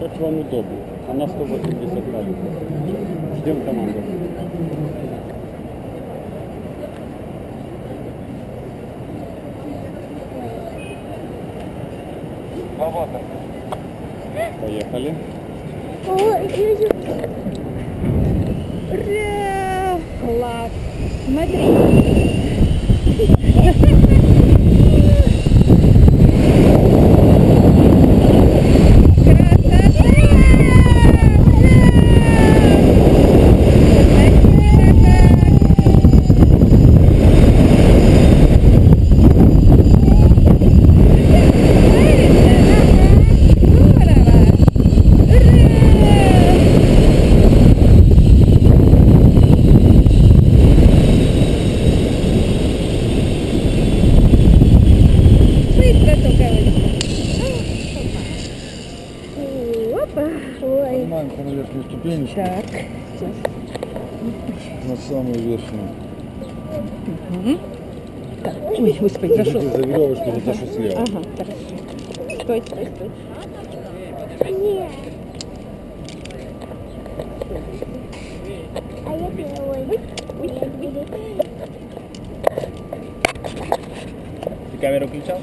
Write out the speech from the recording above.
Как вам удобно. Она 180 градусов. Ждем команду. Свободно. Поехали. Ура! Класс! Смотри. Опа. Ой. Поднимаемся на верхнюю ступенечку, Так. на самую верхнюю. Так. Ой, господи, Держите зашел. за веревочку, за то, что слева. Ага, хорошо. Стой, стой, стой. Нет. А я первый. Ты камеру включал?